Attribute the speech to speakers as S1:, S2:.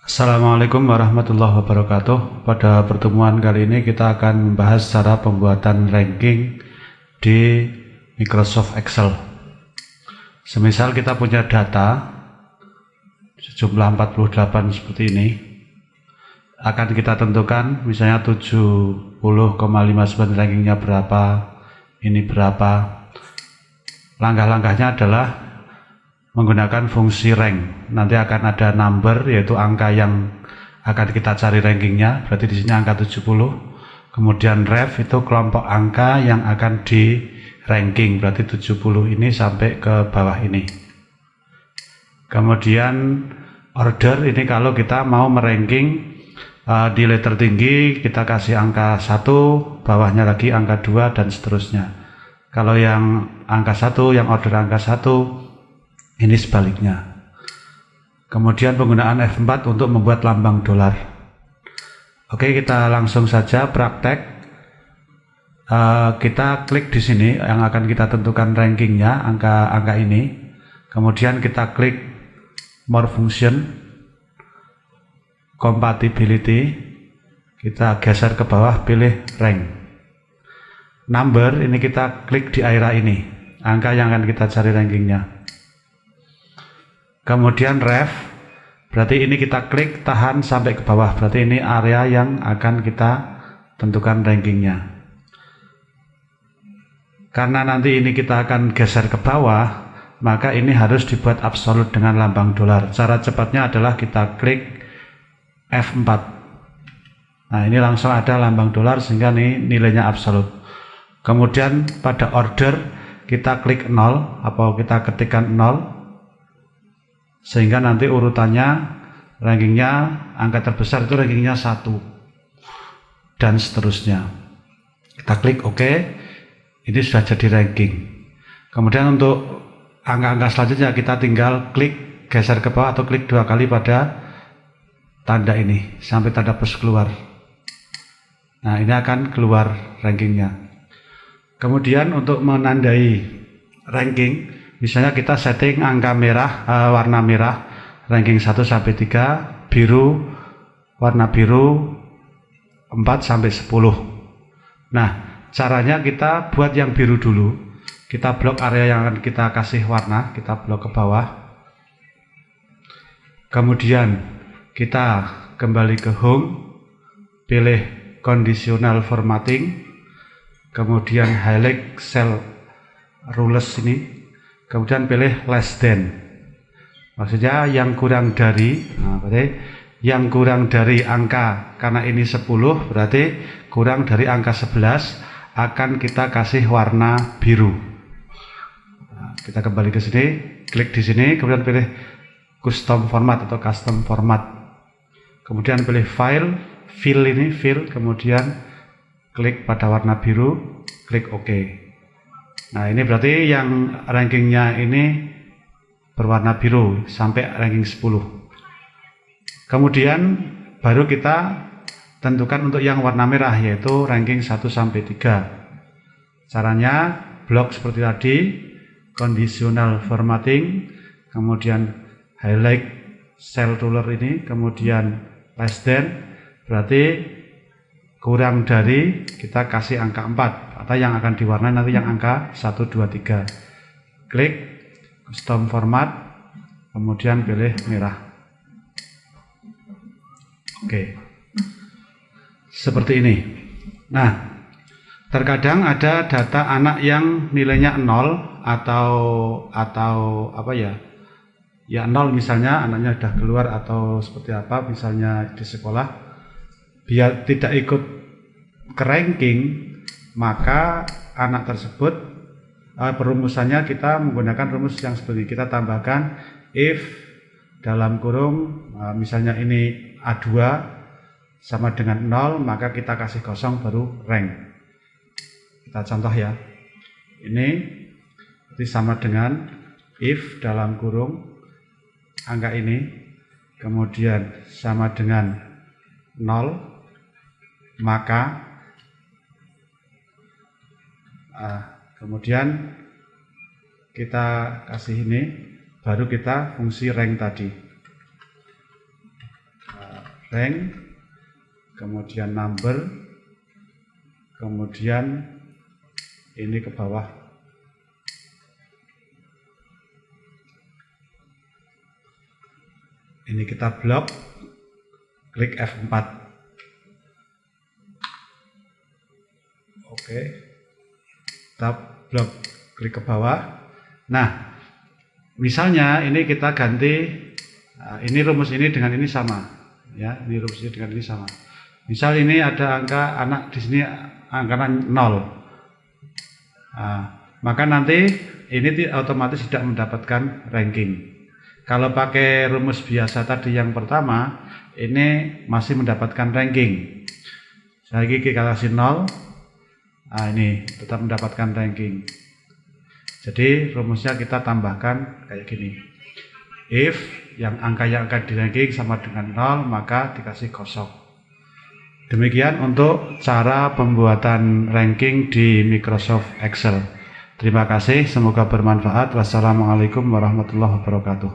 S1: Assalamualaikum warahmatullahi wabarakatuh. Pada pertemuan kali ini kita akan membahas cara pembuatan ranking di Microsoft Excel. Semisal kita punya data sejumlah 48 seperti ini, akan kita tentukan misalnya 70,59 rankingnya berapa, ini berapa. Langkah-langkahnya adalah menggunakan fungsi rank. Nanti akan ada number yaitu angka yang akan kita cari rankingnya. Berarti di sini angka 70. Kemudian ref itu kelompok angka yang akan di ranking. Berarti 70 ini sampai ke bawah ini. Kemudian order ini kalau kita mau meranking uh, di letter tinggi kita kasih angka 1, bawahnya lagi angka 2 dan seterusnya. Kalau yang angka 1, yang order angka 1 ini sebaliknya. Kemudian penggunaan F4 untuk membuat lambang dolar. Oke, kita langsung saja praktek. Uh, kita klik di sini yang akan kita tentukan rankingnya, angka-angka ini. Kemudian kita klik More Function, Compatibility. Kita geser ke bawah, pilih Rank. Number, ini kita klik di area ini, angka yang akan kita cari rankingnya kemudian ref berarti ini kita klik tahan sampai ke bawah. Berarti ini area yang akan kita tentukan rankingnya. Karena nanti ini kita akan geser ke bawah maka ini harus dibuat absolut dengan lambang dolar. Cara cepatnya adalah kita klik F4 nah ini langsung ada lambang dolar sehingga ini nilainya absolut. Kemudian pada order kita klik 0 atau kita ketikkan 0 sehingga nanti urutannya rankingnya angka terbesar itu rankingnya satu. Dan seterusnya. Kita klik OK ini sudah jadi ranking. Kemudian untuk angka-angka selanjutnya kita tinggal klik geser ke bawah atau klik dua kali pada tanda ini sampai tanda plus keluar. Nah ini akan keluar rankingnya. Kemudian untuk menandai ranking Misalnya kita setting angka merah, uh, warna merah, ranking 1 sampai 3, biru, warna biru 4 sampai 10. Nah, caranya kita buat yang biru dulu. Kita blok area yang akan kita kasih warna, kita blok ke bawah. Kemudian kita kembali ke home, pilih conditional formatting, kemudian highlight cell rules ini kemudian pilih less than. Maksudnya yang kurang dari nah, berarti yang kurang dari angka karena ini 10 berarti kurang dari angka 11 akan kita kasih warna biru. Nah, kita kembali ke sini klik di sini kemudian pilih custom format atau custom format. Kemudian pilih file fill ini fill kemudian klik pada warna biru klik OK Nah ini berarti yang rankingnya ini berwarna biru sampai ranking 10. Kemudian baru kita tentukan untuk yang warna merah yaitu ranking 1 sampai 3. Caranya blok seperti tadi, conditional formatting, kemudian highlight cell ruler ini, kemudian less than, berarti kurang dari kita kasih angka 4 atau yang akan diwarnai nanti yang angka 1 2 3 klik custom format kemudian pilih merah. Oke. Seperti ini. Nah terkadang ada data anak yang nilainya 0 atau atau apa ya? Ya 0 misalnya anaknya sudah keluar atau seperti apa misalnya di sekolah biar tidak ikut ke ranking maka anak tersebut uh, perumusannya kita menggunakan rumus yang seperti kita tambahkan if dalam kurung uh, misalnya ini A2 sama dengan 0 maka kita kasih kosong baru rank. Kita contoh ya. Ini itu sama dengan if dalam kurung angka ini kemudian sama dengan 0 maka uh, kemudian kita kasih ini baru kita fungsi rank tadi. Rank kemudian number kemudian ini ke bawah. Ini kita blok klik F4 oke kita blok klik ke bawah. Nah misalnya ini kita ganti nah, ini rumus ini dengan ini sama. Ya ini rumusnya dengan ini sama. Misal ini ada angka anak di sini angka 0 nah, maka nanti ini otomatis tidak mendapatkan ranking. Kalau pakai rumus biasa tadi yang pertama ini masih mendapatkan ranking. Lagi kita kasih 0 nah ini tetap mendapatkan ranking. Jadi rumusnya kita tambahkan kayak gini. If yang angka yang akan di ranking sama dengan 0 maka dikasih kosong. Demikian untuk cara pembuatan ranking di Microsoft Excel. Terima kasih semoga bermanfaat. Wassalamualaikum warahmatullahi wabarakatuh